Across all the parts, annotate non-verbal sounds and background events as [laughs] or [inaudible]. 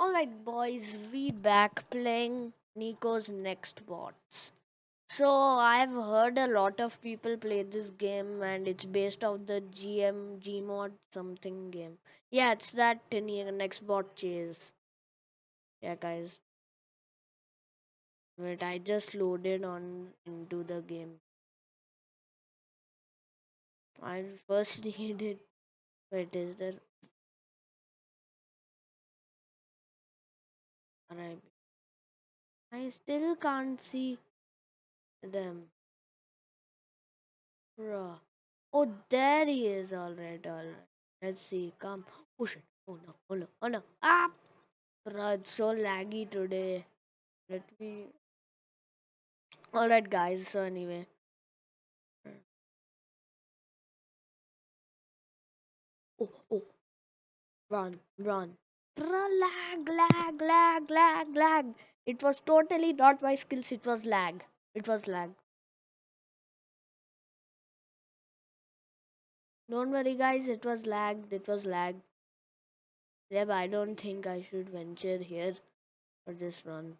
Alright, boys, we back playing Nico's Next Bots. So, I've heard a lot of people play this game and it's based off the GM Gmod something game. Yeah, it's that Ne- Next Bot Chase. Yeah, guys. Wait, I just loaded on into the game. I first [laughs] needed. Wait, is there. I still can't see them. Bruh. Oh, there he is. Alright, alright. Let's see. Come. Oh shit. Oh no. Oh no. Oh no. Ah! Bruh, it's so laggy today. Let me. Alright, guys. So, anyway. Oh, oh. Run, run. Lag, lag, lag, lag, lag. It was totally not my skills. It was lag. It was lag. Don't worry, guys. It was lagged. It was lag. Yeah, but I don't think I should venture here or just run.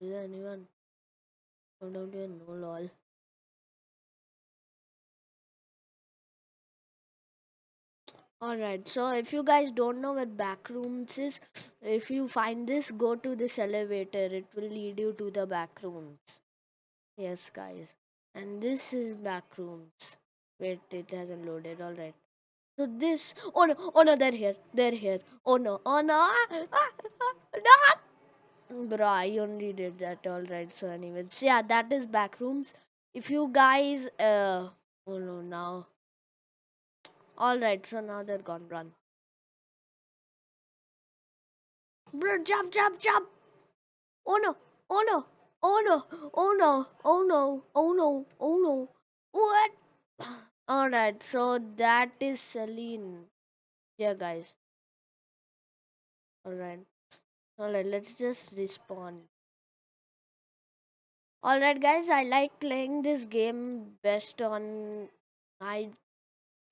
Is there anyone? I don't even know, lol. Alright, so if you guys don't know where back rooms is, if you find this, go to this elevator. It will lead you to the back rooms. Yes, guys. And this is back rooms. Wait, it hasn't loaded. Alright. So this. Oh no! Oh no! They're here. They're here. Oh no! Oh no! Ah, ah, ah, no! Bro, I only did that. Alright. So anyway, so yeah, that is back rooms. If you guys, uh, oh no, now. Alright, so now they're gone. Run. Bro, jump, jump, jump! Oh no! Oh no! Oh no! Oh no! Oh no! Oh no! Oh no! What? Alright, so that is Celine. Yeah, guys. Alright. Alright, let's just respawn. Alright, guys, I like playing this game best on. I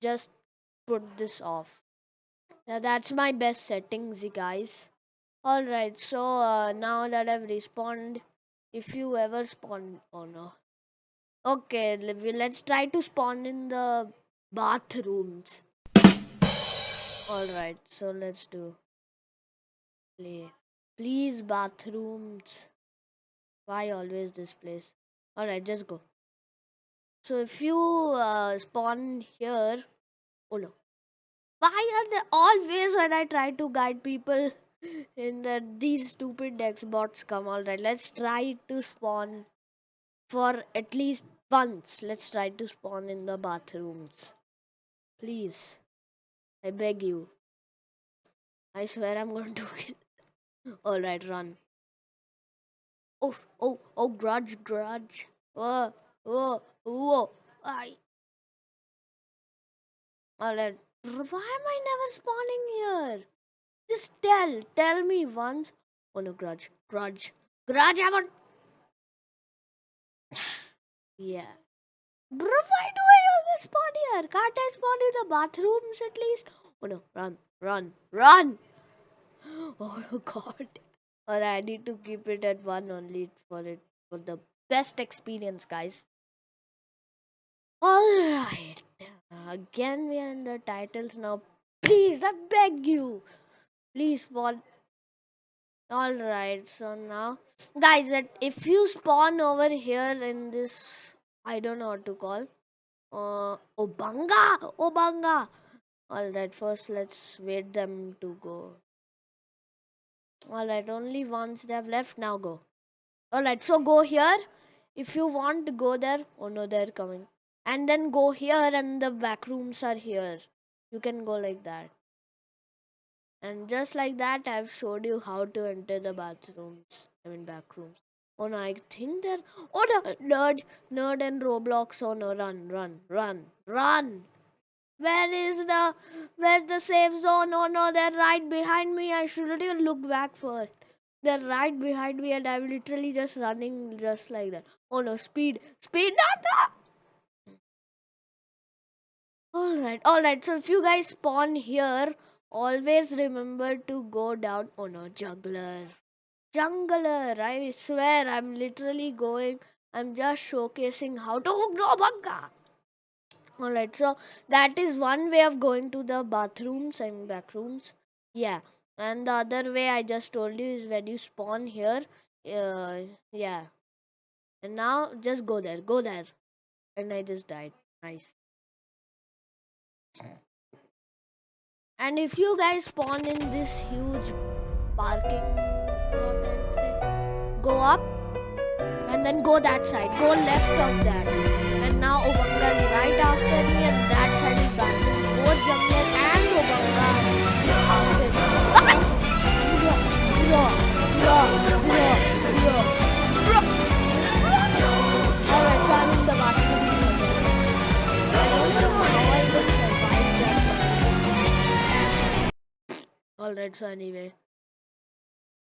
just put this off. Now that's my best settings, guys. Alright, so uh, now that I've respawned, if you ever spawn. Oh no. Okay, let's try to spawn in the bathrooms. Alright, so let's do. Play. Please, bathrooms. Why always this place? Alright, just go. So if you uh, spawn here. Oh no. Why are they always when I try to guide people in the, these stupid next bots come? Alright, let's try to spawn for at least once. Let's try to spawn in the bathrooms. Please. I beg you. I swear I'm going to kill. [laughs] Alright, run. Oh, oh, oh, grudge, grudge. Whoa, whoa, whoa. I. Alright. Why am I never spawning here? Just tell, tell me once. Oh no, grudge, grudge, grudge. I want. [sighs] yeah. Bro, why do I always spawn here? Can't I spawn in the bathrooms at least? Oh no, run, run, run! [gasps] Oh [laughs] god. Or I need to keep it at one only for it for the best experience, guys. Alright. Again we are in the titles now. Please, I beg you. Please spawn. Alright, so now guys that if you spawn over here in this I don't know what to call. Uh Obunga! Obunga! Alright, first let's wait them to go. Alright, only once they have left, now go. Alright, so go here. If you want to go there, oh no, they're coming. And then go here, and the back rooms are here. You can go like that. And just like that, I've showed you how to enter the bathrooms. I mean, back rooms. Oh no, I think they're. Oh no, nerd, nerd, and Roblox. Oh no, run, run, run, run. Where is the where's the safe zone? Oh no, they're right behind me. I shouldn't even look back first. They're right behind me and I'm literally just running just like that. Oh no, speed, speed, no, no. Alright, alright. So if you guys spawn here, always remember to go down on a juggler. Jungler, I swear I'm literally going, I'm just showcasing how to grow banga. Alright, so that is one way of going to the bathrooms and back rooms. Yeah, and the other way I just told you is when you spawn here. Uh, yeah, and now just go there, go there, and I just died. Nice. And if you guys spawn in this huge parking lot, go up and then go that side. Go left of that. And now Obunga is right after me and that side is back. Both Jungler and Obunga me. Bro, bro, Alright, so anyway.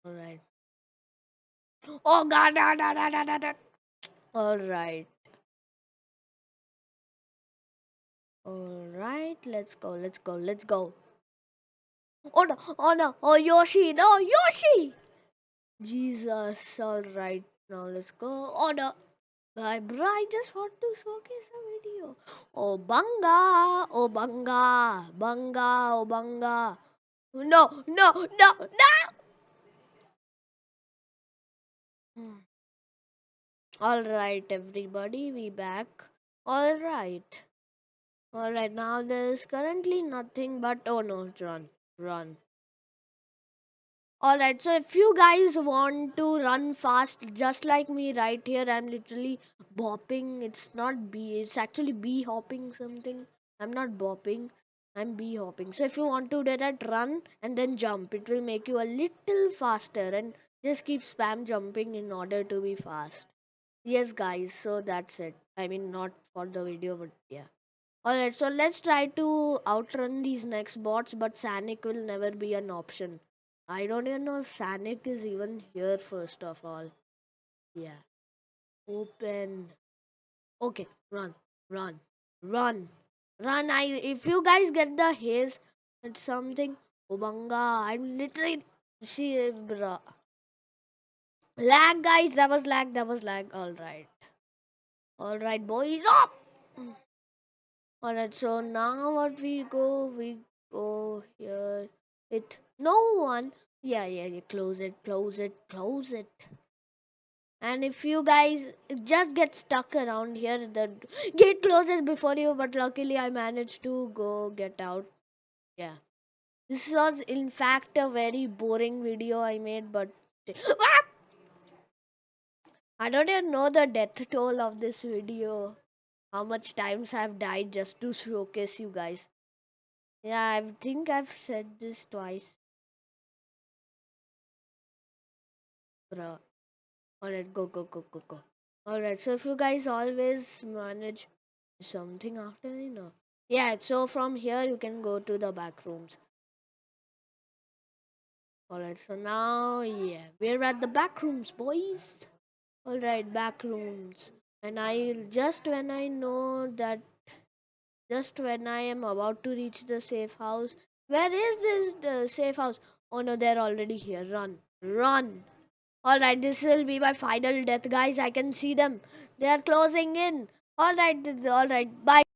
Alright. Oh god, da, da, da, da, da. Alright. Alright, let's go, let's go, let's go. Oh no, oh no, oh Yoshi, no, Yoshi! Jesus, alright, now let's go. Oh no, bye, bro, I just want to showcase a video. Oh Banga, oh Banga, Banga, oh Banga. No, no, no, no! Hmm. Alright, everybody, we back. Alright. Alright, now there is currently nothing but. Oh no, run, run. Alright, so if you guys want to run fast, just like me right here, I'm literally bopping. It's not B, it's actually B hopping something. I'm not bopping, I'm bee hopping. So if you want to do that, run and then jump. It will make you a little faster and just keep spam jumping in order to be fast. Yes, guys, so that's it. I mean, not for the video, but yeah. Alright, so let's try to outrun these next bots, but Sanic will never be an option. I don't even know if Sanic is even here, first of all. Yeah. Open. Okay, run, run, run, run. I if you guys get the haze it's something. Obunga, I'm literally she bruh. Lag guys, that was lag, that was lag. Alright. Alright, boys up! Alright, so now what we go, we go here with no one. Yeah, yeah, yeah, close it, close it, close it. And if you guys just get stuck around here, the gate closes before you, but luckily I managed to go get out. Yeah. This was in fact a very boring video I made, but Ah! I don't even know the death toll of this video how much times I've died just to showcase you guys. Yeah, I think I've said this twice. Bruh. Alright, go, go, go, go, go. Alright, so if you guys always manage something after me, no. Yeah, so from here you can go to the back rooms. Alright, so now, yeah, we're at the back rooms, boys. Alright, back rooms. And I just when I know that just when I am about to reach the safe house, where is this uh, safe house? Oh no, they're already here. Run, run. Alright, this will be my final death, guys. I can see them. They are closing in. Alright, alright. Bye.